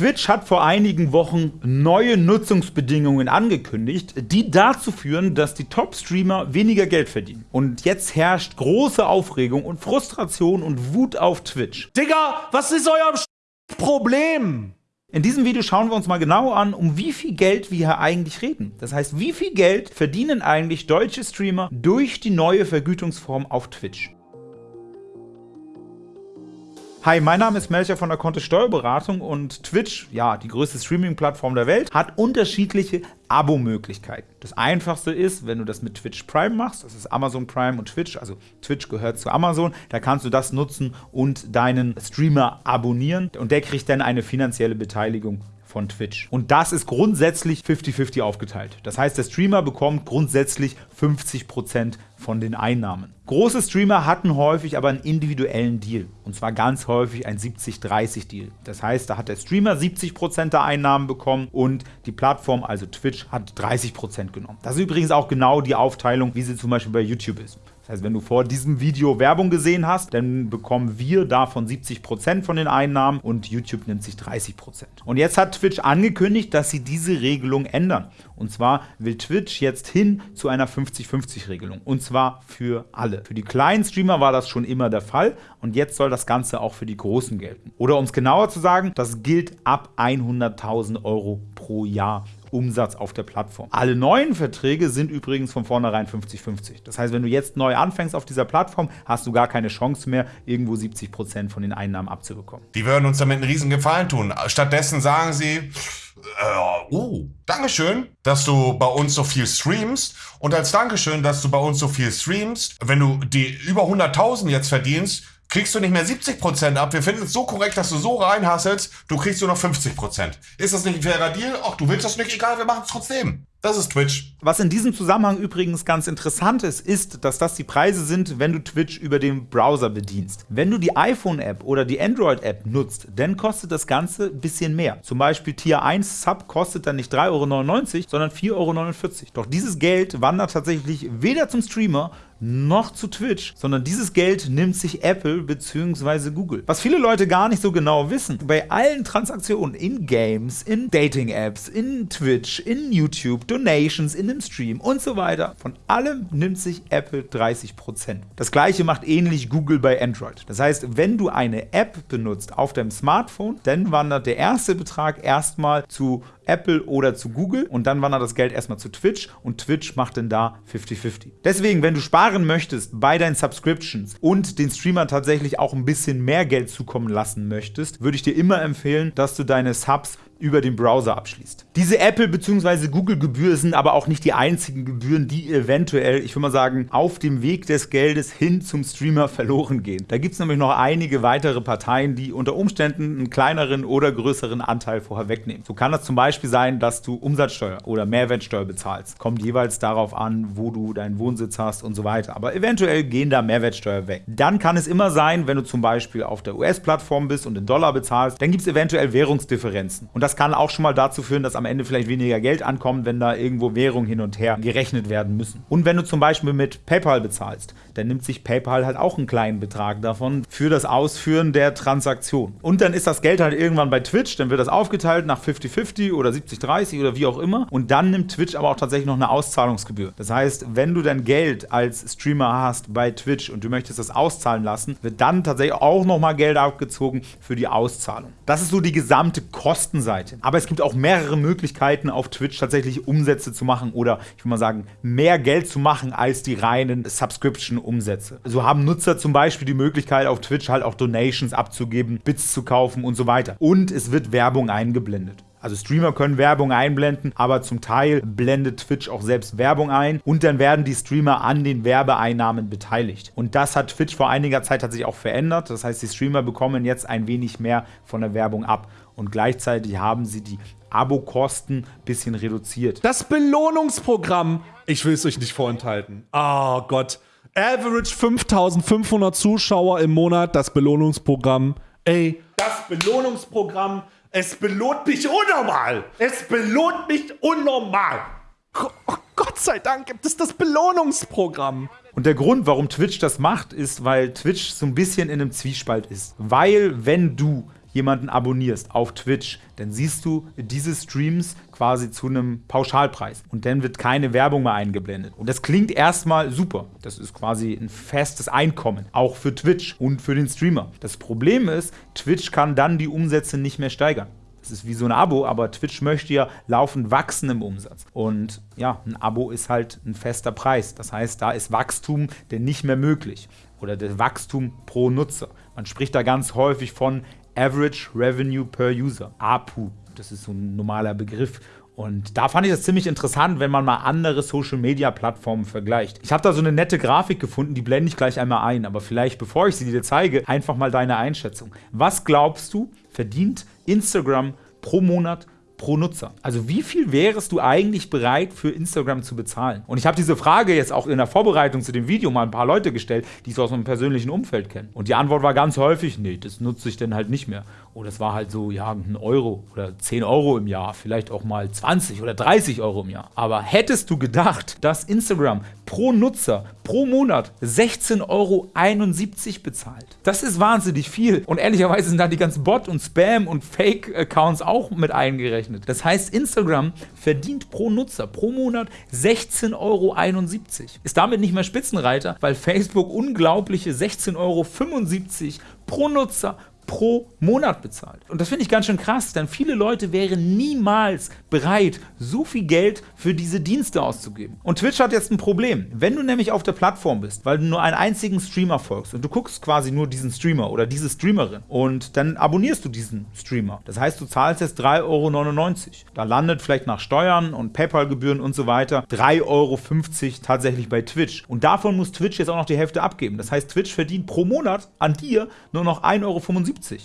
Twitch hat vor einigen Wochen neue Nutzungsbedingungen angekündigt, die dazu führen, dass die Top-Streamer weniger Geld verdienen. Und jetzt herrscht große Aufregung und Frustration und Wut auf Twitch. Digga, was ist euer Problem? In diesem Video schauen wir uns mal genau an, um wie viel Geld wir hier eigentlich reden. Das heißt, wie viel Geld verdienen eigentlich deutsche Streamer durch die neue Vergütungsform auf Twitch. Hi, mein Name ist Melcher von der Kontist Steuerberatung und Twitch, ja, die größte Streaming-Plattform der Welt, hat unterschiedliche Abo-Möglichkeiten. Das einfachste ist, wenn du das mit Twitch Prime machst, das ist Amazon Prime und Twitch, also Twitch gehört zu Amazon, da kannst du das nutzen und deinen Streamer abonnieren und der kriegt dann eine finanzielle Beteiligung von Twitch. Und das ist grundsätzlich 50-50 aufgeteilt. Das heißt, der Streamer bekommt grundsätzlich 50% von den Einnahmen. Große Streamer hatten häufig aber einen individuellen Deal. Und zwar ganz häufig ein 70-30-Deal. Das heißt, da hat der Streamer 70% der Einnahmen bekommen und die Plattform, also Twitch, hat 30% genommen. Das ist übrigens auch genau die Aufteilung, wie sie zum Beispiel bei YouTube ist. Heißt, wenn du vor diesem Video Werbung gesehen hast, dann bekommen wir davon 70% von den Einnahmen und YouTube nimmt sich 30%. Und jetzt hat Twitch angekündigt, dass sie diese Regelung ändern. Und zwar will Twitch jetzt hin zu einer 50-50-Regelung. Und zwar für alle. Für die kleinen Streamer war das schon immer der Fall und jetzt soll das Ganze auch für die großen gelten. Oder um es genauer zu sagen, das gilt ab 100.000 Euro pro Jahr. Umsatz auf der Plattform. Alle neuen Verträge sind übrigens von vornherein 50-50. Das heißt, wenn du jetzt neu anfängst auf dieser Plattform, hast du gar keine Chance mehr, irgendwo 70% von den Einnahmen abzubekommen. Die würden uns damit einen riesen Gefallen tun. Stattdessen sagen sie, äh, oh, Dankeschön, dass du bei uns so viel streamst. Und als Dankeschön, dass du bei uns so viel streamst, wenn du die über 100.000 jetzt verdienst, kriegst du nicht mehr 70% ab. Wir finden es so korrekt, dass du so reinhasselst, du kriegst nur noch 50%. Ist das nicht ein fairer Deal? Ach, du willst das nicht, egal, wir machen es trotzdem. Das ist Twitch. Was in diesem Zusammenhang übrigens ganz interessant ist, ist, dass das die Preise sind, wenn du Twitch über den Browser bedienst. Wenn du die iPhone-App oder die Android-App nutzt, dann kostet das Ganze ein bisschen mehr. Zum Beispiel Tier 1 Sub kostet dann nicht 3,99 Euro, sondern 4,49 Euro. Doch dieses Geld wandert tatsächlich weder zum Streamer noch zu Twitch, sondern dieses Geld nimmt sich Apple bzw. Google. Was viele Leute gar nicht so genau wissen, bei allen Transaktionen in Games, in Dating-Apps, in Twitch, in YouTube, Donations in dem Stream und so weiter. Von allem nimmt sich Apple 30%. Das gleiche macht ähnlich Google bei Android. Das heißt, wenn du eine App benutzt auf deinem Smartphone, dann wandert der erste Betrag erstmal zu Apple oder zu Google und dann wandert das Geld erstmal zu Twitch und Twitch macht dann da 50-50. Deswegen, wenn du sparen möchtest bei deinen Subscriptions und den Streamer tatsächlich auch ein bisschen mehr Geld zukommen lassen möchtest, würde ich dir immer empfehlen, dass du deine Subs über den Browser abschließt. Diese Apple- bzw. Google-Gebühren sind aber auch nicht die einzigen Gebühren, die eventuell, ich würde mal sagen, auf dem Weg des Geldes hin zum Streamer verloren gehen. Da gibt es nämlich noch einige weitere Parteien, die unter Umständen einen kleineren oder größeren Anteil vorher wegnehmen. So kann das zum Beispiel sein, dass du Umsatzsteuer oder Mehrwertsteuer bezahlst. Kommt jeweils darauf an, wo du deinen Wohnsitz hast und so weiter. Aber eventuell gehen da Mehrwertsteuer weg. Dann kann es immer sein, wenn du zum Beispiel auf der US-Plattform bist und in Dollar bezahlst, dann gibt es eventuell Währungsdifferenzen. Und das das kann auch schon mal dazu führen, dass am Ende vielleicht weniger Geld ankommt, wenn da irgendwo Währungen hin und her gerechnet werden müssen. Und wenn du zum Beispiel mit PayPal bezahlst, dann nimmt sich PayPal halt auch einen kleinen Betrag davon für das Ausführen der Transaktion. Und dann ist das Geld halt irgendwann bei Twitch, dann wird das aufgeteilt nach 50-50 oder 70-30 oder wie auch immer. Und dann nimmt Twitch aber auch tatsächlich noch eine Auszahlungsgebühr. Das heißt, wenn du dein Geld als Streamer hast bei Twitch und du möchtest das auszahlen lassen, wird dann tatsächlich auch nochmal Geld abgezogen für die Auszahlung. Das ist so die gesamte Kostenseite. Seite. Aber es gibt auch mehrere Möglichkeiten auf Twitch tatsächlich Umsätze zu machen oder ich würde mal sagen, mehr Geld zu machen als die reinen Subscription-Umsätze. So haben Nutzer zum Beispiel die Möglichkeit auf Twitch halt auch Donations abzugeben, Bits zu kaufen und so weiter. Und es wird Werbung eingeblendet. Also Streamer können Werbung einblenden, aber zum Teil blendet Twitch auch selbst Werbung ein und dann werden die Streamer an den Werbeeinnahmen beteiligt. Und das hat Twitch vor einiger Zeit tatsächlich auch verändert. Das heißt, die Streamer bekommen jetzt ein wenig mehr von der Werbung ab und gleichzeitig haben sie die Abokosten ein bisschen reduziert. Das Belohnungsprogramm, ich will es euch nicht vorenthalten. Oh Gott. Average 5500 Zuschauer im Monat, das Belohnungsprogramm. Ey, das Belohnungsprogramm, es belohnt mich unnormal. Es belohnt mich unnormal. Oh Gott sei Dank gibt es das Belohnungsprogramm. Und der Grund, warum Twitch das macht, ist, weil Twitch so ein bisschen in einem Zwiespalt ist. Weil, wenn du jemanden abonnierst auf Twitch, dann siehst du diese Streams quasi zu einem Pauschalpreis und dann wird keine Werbung mehr eingeblendet. Und das klingt erstmal super. Das ist quasi ein festes Einkommen, auch für Twitch und für den Streamer. Das Problem ist, Twitch kann dann die Umsätze nicht mehr steigern. Das ist wie so ein Abo, aber Twitch möchte ja laufend wachsen im Umsatz. Und ja, ein Abo ist halt ein fester Preis. Das heißt, da ist Wachstum denn nicht mehr möglich. Oder das Wachstum pro Nutzer. Man spricht da ganz häufig von Average Revenue per User, APU. Das ist so ein normaler Begriff. Und da fand ich das ziemlich interessant, wenn man mal andere Social-Media-Plattformen vergleicht. Ich habe da so eine nette Grafik gefunden, die blende ich gleich einmal ein. Aber vielleicht, bevor ich sie dir zeige, einfach mal deine Einschätzung. Was glaubst du, verdient Instagram pro Monat pro Nutzer. Also wie viel wärst du eigentlich bereit für Instagram zu bezahlen? Und ich habe diese Frage jetzt auch in der Vorbereitung zu dem Video mal ein paar Leute gestellt, die es aus einem persönlichen Umfeld kennen. Und die Antwort war ganz häufig, nee, das nutze ich dann halt nicht mehr. Oder es war halt so, ja, ein Euro oder 10 Euro im Jahr, vielleicht auch mal 20 oder 30 Euro im Jahr. Aber hättest du gedacht, dass Instagram pro Nutzer pro Monat 16,71 Euro bezahlt? Das ist wahnsinnig viel. Und ehrlicherweise sind da die ganzen Bot- und Spam- und Fake-Accounts auch mit eingerechnet. Das heißt, Instagram verdient pro Nutzer pro Monat 16,71 Euro. Ist damit nicht mehr Spitzenreiter, weil Facebook unglaubliche 16,75 Euro pro Nutzer pro Monat bezahlt. Und das finde ich ganz schön krass, denn viele Leute wären niemals bereit, so viel Geld für diese Dienste auszugeben. Und Twitch hat jetzt ein Problem. Wenn du nämlich auf der Plattform bist, weil du nur einen einzigen Streamer folgst und du guckst quasi nur diesen Streamer oder diese Streamerin und dann abonnierst du diesen Streamer. Das heißt, du zahlst jetzt 3,99 Euro. Da landet vielleicht nach Steuern und PayPal-Gebühren und so weiter 3,50 Euro tatsächlich bei Twitch. Und davon muss Twitch jetzt auch noch die Hälfte abgeben. Das heißt, Twitch verdient pro Monat an dir nur noch 1,75 Euro.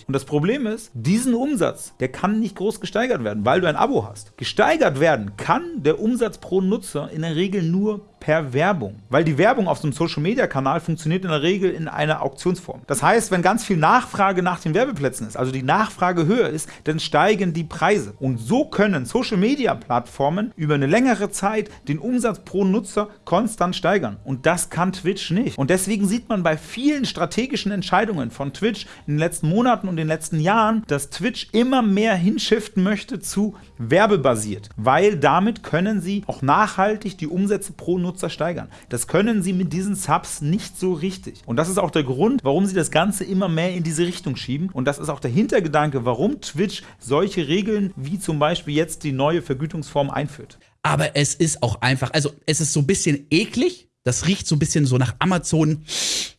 Und das Problem ist, diesen Umsatz, der kann nicht groß gesteigert werden, weil du ein Abo hast. Gesteigert werden kann der Umsatz pro Nutzer in der Regel nur per Werbung. Weil die Werbung auf so einem Social-Media-Kanal funktioniert in der Regel in einer Auktionsform. Das heißt, wenn ganz viel Nachfrage nach den Werbeplätzen ist, also die Nachfrage höher ist, dann steigen die Preise. Und so können Social-Media-Plattformen über eine längere Zeit den Umsatz pro Nutzer konstant steigern. Und das kann Twitch nicht. Und deswegen sieht man bei vielen strategischen Entscheidungen von Twitch in den letzten Monaten und den letzten Jahren, dass Twitch immer mehr hinschiften möchte zu werbebasiert. Weil damit können sie auch nachhaltig die Umsätze pro Nutzer Nutzer steigern. Das können sie mit diesen Subs nicht so richtig. Und das ist auch der Grund, warum sie das Ganze immer mehr in diese Richtung schieben. Und das ist auch der Hintergedanke, warum Twitch solche Regeln wie zum Beispiel jetzt die neue Vergütungsform einführt. Aber es ist auch einfach, also es ist so ein bisschen eklig. Das riecht so ein bisschen so nach Amazon.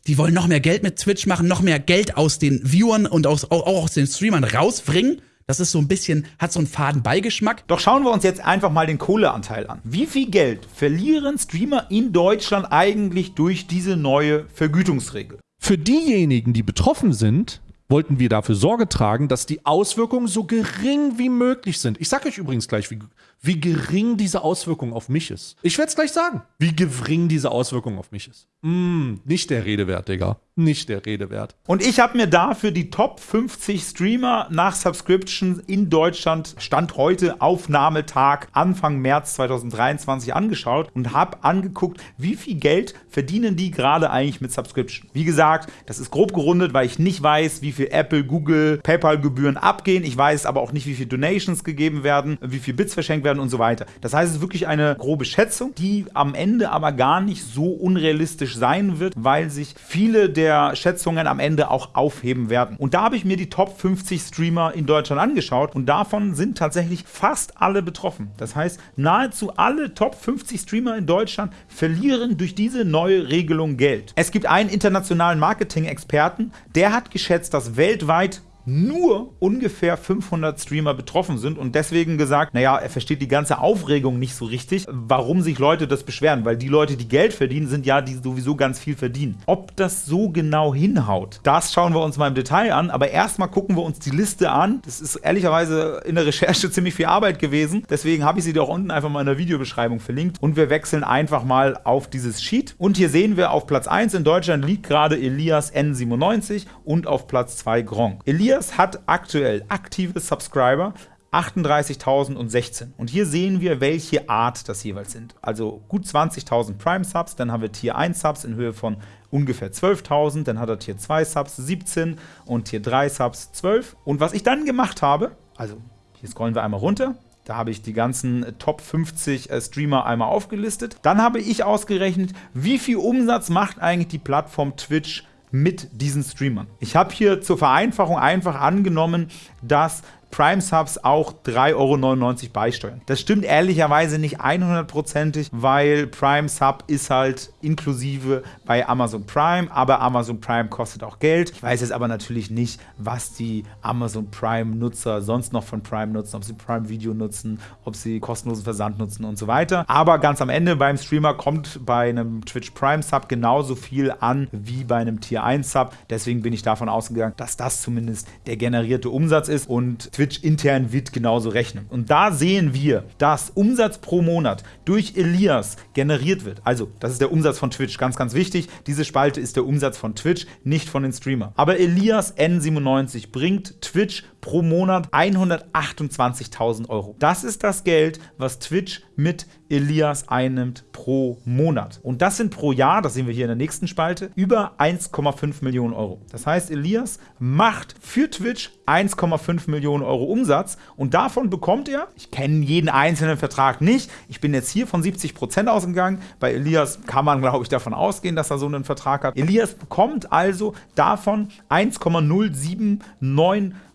Die wollen noch mehr Geld mit Twitch machen, noch mehr Geld aus den Viewern und aus, auch aus den Streamern rausbringen. Das ist so ein bisschen, hat so einen faden Beigeschmack. Doch schauen wir uns jetzt einfach mal den Kohleanteil an. Wie viel Geld verlieren Streamer in Deutschland eigentlich durch diese neue Vergütungsregel? Für diejenigen, die betroffen sind, wollten wir dafür Sorge tragen, dass die Auswirkungen so gering wie möglich sind. Ich sage euch übrigens gleich, wie, wie gering diese Auswirkung auf mich ist. Ich werde es gleich sagen, wie gering diese Auswirkung auf mich ist. Mm, nicht der Rede wert, Digga. Nicht der Rede wert. Und ich habe mir dafür die Top 50 Streamer nach Subscription in Deutschland, Stand heute, Aufnahmetag, Anfang März 2023 angeschaut und habe angeguckt, wie viel Geld verdienen die gerade eigentlich mit Subscription. Wie gesagt, das ist grob gerundet, weil ich nicht weiß, wie viel Apple, Google, PayPal-Gebühren abgehen. Ich weiß aber auch nicht, wie viel Donations gegeben werden, wie viel Bits verschenkt werden und so weiter. Das heißt, es ist wirklich eine grobe Schätzung, die am Ende aber gar nicht so unrealistisch sein wird, weil sich viele der Schätzungen am Ende auch aufheben werden. Und da habe ich mir die Top 50 Streamer in Deutschland angeschaut und davon sind tatsächlich fast alle betroffen. Das heißt, nahezu alle Top 50 Streamer in Deutschland verlieren durch diese neue Regelung Geld. Es gibt einen internationalen Marketing-Experten, der hat geschätzt, dass weltweit nur ungefähr 500 Streamer betroffen sind und deswegen gesagt, naja, er versteht die ganze Aufregung nicht so richtig, warum sich Leute das beschweren, weil die Leute, die Geld verdienen, sind ja die sowieso ganz viel verdienen. Ob das so genau hinhaut, das schauen wir uns mal im Detail an, aber erstmal gucken wir uns die Liste an. Das ist ehrlicherweise in der Recherche ziemlich viel Arbeit gewesen, deswegen habe ich sie dir auch unten einfach mal in der Videobeschreibung verlinkt und wir wechseln einfach mal auf dieses Sheet und hier sehen wir auf Platz 1 in Deutschland liegt gerade Elias N97 und auf Platz 2 Gronk. Elias Elias hat aktuell aktive Subscriber 38.016. Und hier sehen wir, welche Art das jeweils sind. Also gut 20.000 Prime-Subs, dann haben wir Tier 1 Subs in Höhe von ungefähr 12.000, dann hat er Tier 2 Subs 17 und Tier 3 Subs 12. Und was ich dann gemacht habe, also hier scrollen wir einmal runter, da habe ich die ganzen Top 50 äh, Streamer einmal aufgelistet. Dann habe ich ausgerechnet, wie viel Umsatz macht eigentlich die Plattform Twitch mit diesen Streamern. Ich habe hier zur Vereinfachung einfach angenommen, dass Prime Subs auch 3,99 Euro beisteuern. Das stimmt ehrlicherweise nicht 100%ig, weil Prime Sub ist halt inklusive bei Amazon Prime, aber Amazon Prime kostet auch Geld. Ich weiß jetzt aber natürlich nicht, was die Amazon Prime Nutzer sonst noch von Prime nutzen, ob sie Prime Video nutzen, ob sie kostenlosen Versand nutzen und so weiter. Aber ganz am Ende beim Streamer kommt bei einem Twitch Prime Sub genauso viel an wie bei einem Tier 1 Sub. Deswegen bin ich davon ausgegangen, dass das zumindest der generierte Umsatz ist und Twitch intern wird genauso rechnen. Und da sehen wir, dass Umsatz pro Monat durch Elias generiert wird. Also, das ist der Umsatz von Twitch, ganz, ganz wichtig. Diese Spalte ist der Umsatz von Twitch, nicht von den Streamern. Aber Elias N97 bringt Twitch pro Monat 128.000 Euro. Das ist das Geld, was Twitch mit Elias einnimmt pro Monat. Und das sind pro Jahr, das sehen wir hier in der nächsten Spalte, über 1,5 Millionen Euro. Das heißt, Elias macht für Twitch 1,5 Millionen Euro Umsatz und davon bekommt er, ich kenne jeden einzelnen Vertrag nicht, ich bin jetzt hier von 70 Prozent ausgegangen, bei Elias kann man, glaube ich, davon ausgehen, dass er so einen Vertrag hat. Elias bekommt also davon 1,079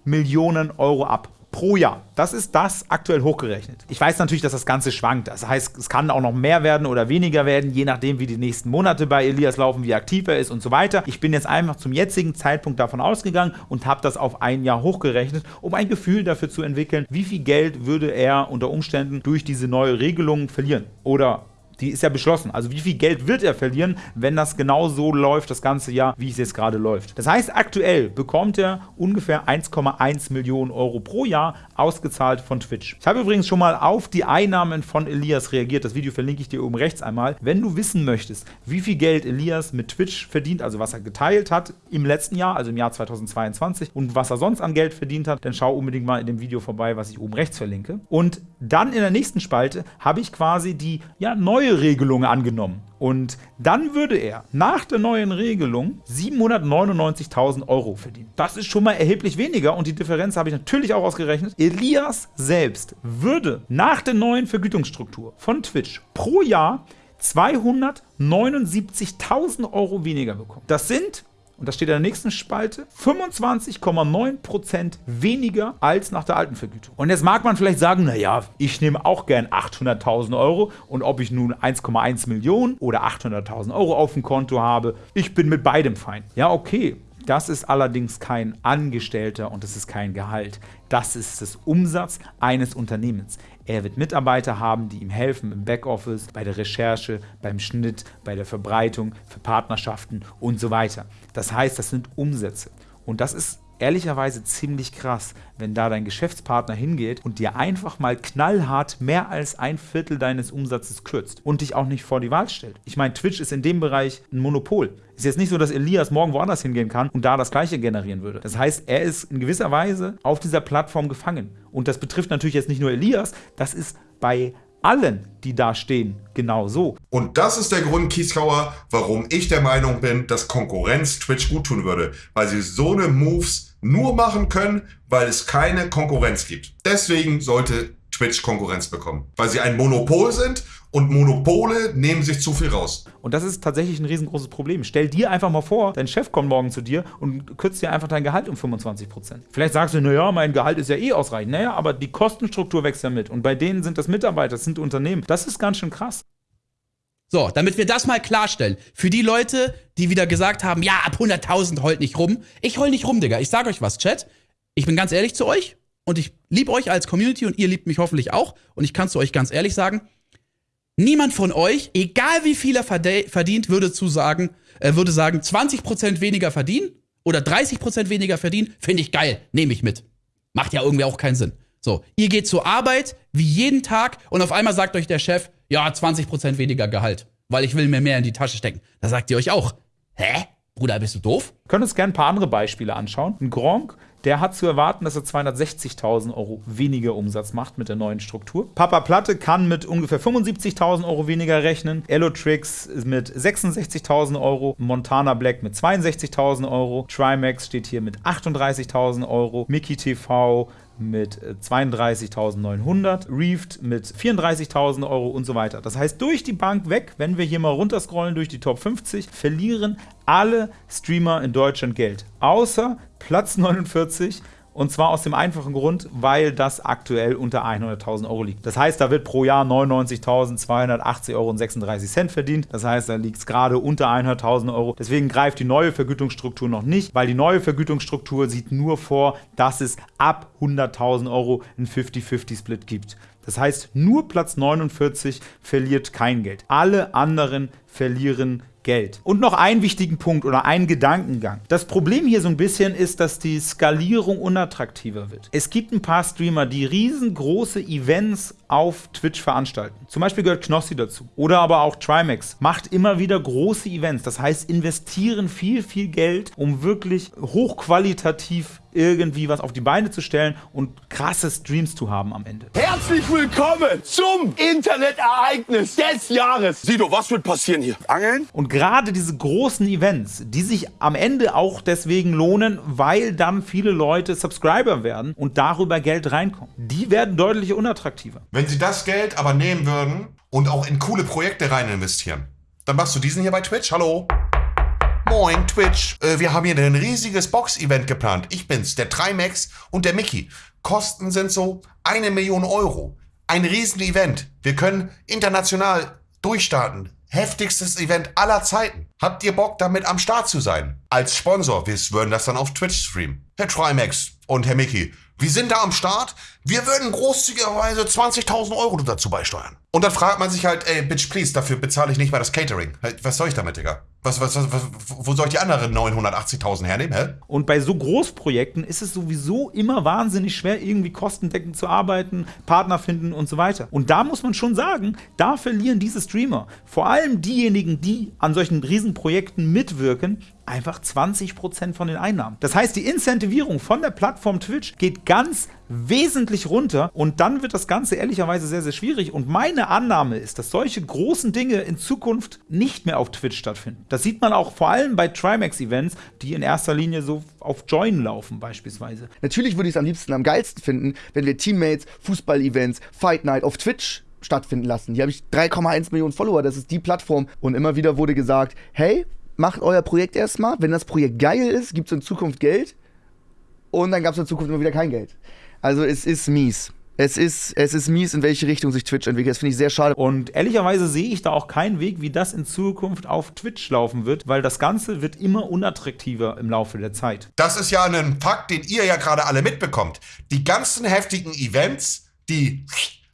Millionen Euro ab pro Jahr. Das ist das aktuell hochgerechnet. Ich weiß natürlich, dass das Ganze schwankt. Das heißt, es kann auch noch mehr werden oder weniger werden, je nachdem, wie die nächsten Monate bei Elias laufen, wie aktiv er ist und so weiter. Ich bin jetzt einfach zum jetzigen Zeitpunkt davon ausgegangen und habe das auf ein Jahr hochgerechnet, um ein Gefühl dafür zu entwickeln, wie viel Geld würde er unter Umständen durch diese neue Regelung verlieren oder die ist ja beschlossen. Also wie viel Geld wird er verlieren, wenn das genau so läuft, das ganze Jahr, wie es jetzt gerade läuft. Das heißt, aktuell bekommt er ungefähr 1,1 Millionen Euro pro Jahr ausgezahlt von Twitch. Ich habe übrigens schon mal auf die Einnahmen von Elias reagiert. Das Video verlinke ich dir oben rechts einmal. Wenn du wissen möchtest, wie viel Geld Elias mit Twitch verdient, also was er geteilt hat im letzten Jahr, also im Jahr 2022 und was er sonst an Geld verdient hat, dann schau unbedingt mal in dem Video vorbei, was ich oben rechts verlinke. Und dann in der nächsten Spalte habe ich quasi die ja, neue Regelung angenommen. Und dann würde er nach der neuen Regelung 799.000 Euro verdienen. Das ist schon mal erheblich weniger und die Differenz habe ich natürlich auch ausgerechnet. Elias selbst würde nach der neuen Vergütungsstruktur von Twitch pro Jahr 279.000 Euro weniger bekommen. Das sind und das steht in der nächsten Spalte, 25,9% weniger als nach der alten Vergütung. Und jetzt mag man vielleicht sagen, naja, ich nehme auch gern 800.000 Euro und ob ich nun 1,1 Millionen oder 800.000 Euro auf dem Konto habe, ich bin mit beidem fein. Ja, okay. Das ist allerdings kein Angestellter und es ist kein Gehalt. Das ist das Umsatz eines Unternehmens. Er wird Mitarbeiter haben, die ihm helfen im Backoffice, bei der Recherche, beim Schnitt, bei der Verbreitung, für Partnerschaften und so weiter. Das heißt, das sind Umsätze. Und das ist ehrlicherweise ziemlich krass, wenn da dein Geschäftspartner hingeht und dir einfach mal knallhart mehr als ein Viertel deines Umsatzes kürzt und dich auch nicht vor die Wahl stellt. Ich meine, Twitch ist in dem Bereich ein Monopol. Ist jetzt nicht so, dass Elias morgen woanders hingehen kann und da das gleiche generieren würde. Das heißt, er ist in gewisser Weise auf dieser Plattform gefangen. Und das betrifft natürlich jetzt nicht nur Elias, das ist bei allen, die da stehen, genau so. Und das ist der Grund, Kieskauer, warum ich der Meinung bin, dass Konkurrenz Twitch gut tun würde. Weil sie so eine Moves nur machen können, weil es keine Konkurrenz gibt. Deswegen sollte Twitch Konkurrenz bekommen. Weil sie ein Monopol sind und Monopole nehmen sich zu viel raus. Und das ist tatsächlich ein riesengroßes Problem. Stell dir einfach mal vor, dein Chef kommt morgen zu dir und kürzt dir einfach dein Gehalt um 25%. Vielleicht sagst du, naja, mein Gehalt ist ja eh ausreichend. Naja, aber die Kostenstruktur wächst ja mit. Und bei denen sind das Mitarbeiter, das sind Unternehmen. Das ist ganz schön krass. So, damit wir das mal klarstellen. Für die Leute, die wieder gesagt haben, ja, ab 100.000 heult nicht rum. Ich heul nicht rum, Digga. Ich sag euch was, Chat. Ich bin ganz ehrlich zu euch und ich liebe euch als Community und ihr liebt mich hoffentlich auch. Und ich kann zu euch ganz ehrlich sagen, niemand von euch, egal wie viel er verdient, würde zu sagen, äh, würde sagen, 20% weniger verdienen oder 30% weniger verdienen, finde ich geil, nehme ich mit. Macht ja irgendwie auch keinen Sinn. So, ihr geht zur Arbeit, wie jeden Tag, und auf einmal sagt euch der Chef, ja, 20% weniger Gehalt, weil ich will mir mehr in die Tasche stecken. Da sagt ihr euch auch, hä? Bruder, bist du doof? Wir können uns gerne ein paar andere Beispiele anschauen. Ein Gronk, der hat zu erwarten, dass er 260.000 Euro weniger Umsatz macht mit der neuen Struktur. Papa Platte kann mit ungefähr 75.000 Euro weniger rechnen. Elotrix mit 66.000 Euro. Montana Black mit 62.000 Euro. Trimax steht hier mit 38.000 Euro. Mickey TV mit 32.900, Reefed mit 34.000 Euro und so weiter. Das heißt, durch die Bank weg, wenn wir hier mal runterscrollen durch die Top 50, verlieren alle Streamer in Deutschland Geld. Außer Platz 49 und zwar aus dem einfachen Grund, weil das aktuell unter 100.000 Euro liegt. Das heißt, da wird pro Jahr 99.280 Euro und 36 Cent verdient. Das heißt, da liegt es gerade unter 100.000 Euro. Deswegen greift die neue Vergütungsstruktur noch nicht, weil die neue Vergütungsstruktur sieht nur vor, dass es ab 100.000 Euro einen 50-50-Split gibt. Das heißt, nur Platz 49 verliert kein Geld. Alle anderen verlieren Geld. Und noch einen wichtigen Punkt oder einen Gedankengang. Das Problem hier so ein bisschen ist, dass die Skalierung unattraktiver wird. Es gibt ein paar Streamer, die riesengroße Events auf Twitch veranstalten. Zum Beispiel gehört Knossi dazu. Oder aber auch Trimax macht immer wieder große Events. Das heißt, investieren viel, viel Geld, um wirklich hochqualitativ irgendwie was auf die Beine zu stellen und krasse Streams zu haben am Ende. Herzlich willkommen zum Internetereignis des Jahres. Sido, was wird passieren hier? Angeln? Und gerade diese großen Events, die sich am Ende auch deswegen lohnen, weil dann viele Leute Subscriber werden und darüber Geld reinkommt, die werden deutlich unattraktiver. Wenn sie das Geld aber nehmen würden und auch in coole Projekte rein investieren, dann machst du diesen hier bei Twitch. Hallo? Moin, Twitch. Äh, wir haben hier ein riesiges Box-Event geplant. Ich bin's, der Trimax und der Mickey. Kosten sind so eine Million Euro. Ein Riesen-Event. Wir können international durchstarten. Heftigstes Event aller Zeiten. Habt ihr Bock, damit am Start zu sein? Als Sponsor, wir würden das dann auf Twitch streamen. Herr Trimax und Herr Mickey, wir sind da am Start. Wir würden großzügigerweise 20.000 Euro dazu beisteuern. Und dann fragt man sich halt, ey, bitch, please, dafür bezahle ich nicht mal das Catering. Was soll ich damit, Digga? Was, was, was, was, wo soll ich die anderen 980.000 hernehmen, hä? Und bei so Großprojekten ist es sowieso immer wahnsinnig schwer, irgendwie kostendeckend zu arbeiten, Partner finden und so weiter. Und da muss man schon sagen, da verlieren diese Streamer, vor allem diejenigen, die an solchen Riesenprojekten mitwirken, einfach 20% von den Einnahmen. Das heißt, die Incentivierung von der Plattform Twitch geht ganz wesentlich runter und dann wird das Ganze ehrlicherweise sehr, sehr schwierig. Und meine Annahme ist, dass solche großen Dinge in Zukunft nicht mehr auf Twitch stattfinden. Das sieht man auch vor allem bei Trimax-Events, die in erster Linie so auf Join laufen beispielsweise. Natürlich würde ich es am liebsten am geilsten finden, wenn wir Teammates, Fußball-Events, Fight Night auf Twitch stattfinden lassen. Hier habe ich 3,1 Millionen Follower, das ist die Plattform. Und immer wieder wurde gesagt, hey, macht euer Projekt erstmal. Wenn das Projekt geil ist, gibt es in Zukunft Geld. Und dann gab es in Zukunft immer wieder kein Geld. Also es ist mies. Es ist, es ist mies, in welche Richtung sich Twitch entwickelt. Das finde ich sehr schade. Und ehrlicherweise sehe ich da auch keinen Weg, wie das in Zukunft auf Twitch laufen wird, weil das Ganze wird immer unattraktiver im Laufe der Zeit. Das ist ja ein Fakt, den ihr ja gerade alle mitbekommt. Die ganzen heftigen Events, die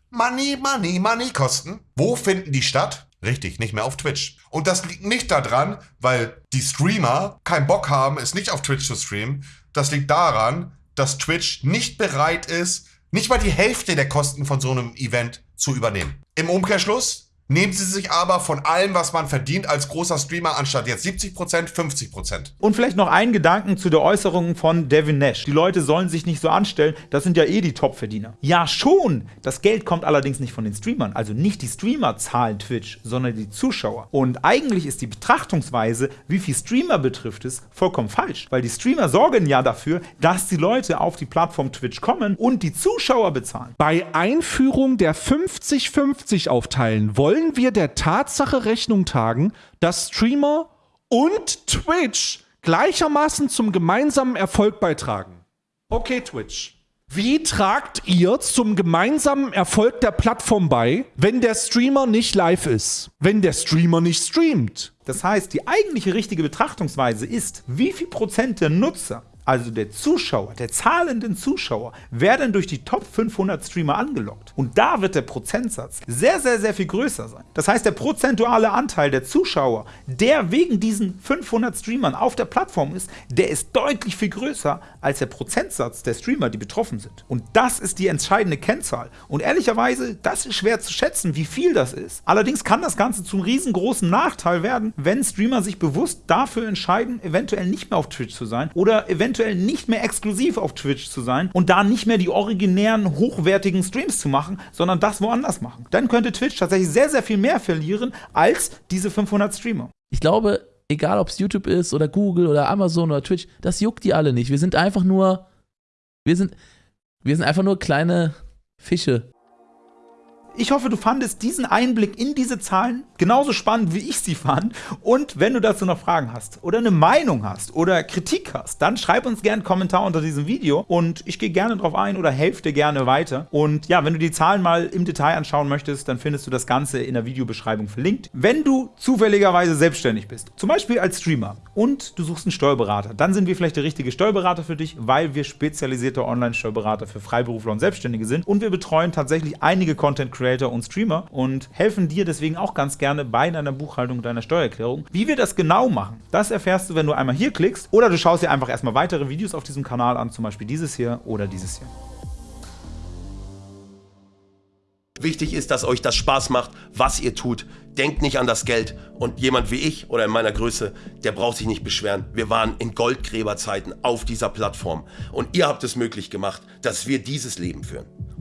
Money, Money, Money kosten, wo finden die statt? Richtig, nicht mehr auf Twitch. Und das liegt nicht daran, weil die Streamer keinen Bock haben, es nicht auf Twitch zu streamen. Das liegt daran, dass Twitch nicht bereit ist, nicht mal die Hälfte der Kosten von so einem Event zu übernehmen. Im Umkehrschluss nehmen sie sich aber von allem, was man verdient als großer Streamer, anstatt jetzt 70%, 50%. Und vielleicht noch einen Gedanken zu der Äußerung von Devin Nash. Die Leute sollen sich nicht so anstellen, das sind ja eh die Top-Verdiener. Ja schon, das Geld kommt allerdings nicht von den Streamern. Also nicht die Streamer zahlen Twitch, sondern die Zuschauer. Und eigentlich ist die Betrachtungsweise, wie viel Streamer betrifft es, vollkommen falsch. Weil die Streamer sorgen ja dafür, dass die Leute auf die Plattform Twitch kommen und die Zuschauer bezahlen. Bei Einführung der 50-50 aufteilen wollen wir der Tatsache Rechnung tragen, dass Streamer und Twitch gleichermaßen zum gemeinsamen Erfolg beitragen. Okay, Twitch. Wie tragt ihr zum gemeinsamen Erfolg der Plattform bei, wenn der Streamer nicht live ist? Wenn der Streamer nicht streamt? Das heißt, die eigentliche richtige Betrachtungsweise ist, wie viel Prozent der Nutzer also der Zuschauer, der zahlenden Zuschauer, werden durch die Top 500 Streamer angelockt. Und da wird der Prozentsatz sehr, sehr, sehr viel größer sein. Das heißt, der prozentuale Anteil der Zuschauer, der wegen diesen 500 Streamern auf der Plattform ist, der ist deutlich viel größer als der Prozentsatz der Streamer, die betroffen sind. Und das ist die entscheidende Kennzahl. Und ehrlicherweise, das ist schwer zu schätzen, wie viel das ist. Allerdings kann das Ganze zum riesengroßen Nachteil werden, wenn Streamer sich bewusst dafür entscheiden, eventuell nicht mehr auf Twitch zu sein oder eventuell nicht mehr exklusiv auf Twitch zu sein und da nicht mehr die originären, hochwertigen Streams zu machen, sondern das woanders machen. Dann könnte Twitch tatsächlich sehr, sehr viel mehr verlieren als diese 500 Streamer. Ich glaube, egal ob es YouTube ist oder Google oder Amazon oder Twitch, das juckt die alle nicht. Wir sind einfach nur, wir sind, wir sind einfach nur kleine Fische. Ich hoffe, du fandest diesen Einblick in diese Zahlen genauso spannend, wie ich sie fand. Und wenn du dazu noch Fragen hast oder eine Meinung hast oder Kritik hast, dann schreib uns gerne einen Kommentar unter diesem Video und ich gehe gerne drauf ein oder helfe dir gerne weiter. Und ja, wenn du die Zahlen mal im Detail anschauen möchtest, dann findest du das Ganze in der Videobeschreibung verlinkt. Wenn du zufälligerweise selbstständig bist, zum Beispiel als Streamer und du suchst einen Steuerberater, dann sind wir vielleicht der richtige Steuerberater für dich, weil wir spezialisierte Online-Steuerberater für Freiberufler und Selbstständige sind und wir betreuen tatsächlich einige Content Creator und Streamer und helfen dir deswegen auch ganz gerne bei deiner Buchhaltung und deiner Steuererklärung. Wie wir das genau machen, das erfährst du, wenn du einmal hier klickst oder du schaust dir einfach erstmal weitere Videos auf diesem Kanal an, zum Beispiel dieses hier oder dieses hier. Wichtig ist, dass euch das Spaß macht, was ihr tut. Denkt nicht an das Geld. Und jemand wie ich oder in meiner Größe, der braucht sich nicht beschweren. Wir waren in Goldgräberzeiten auf dieser Plattform. Und ihr habt es möglich gemacht, dass wir dieses Leben führen.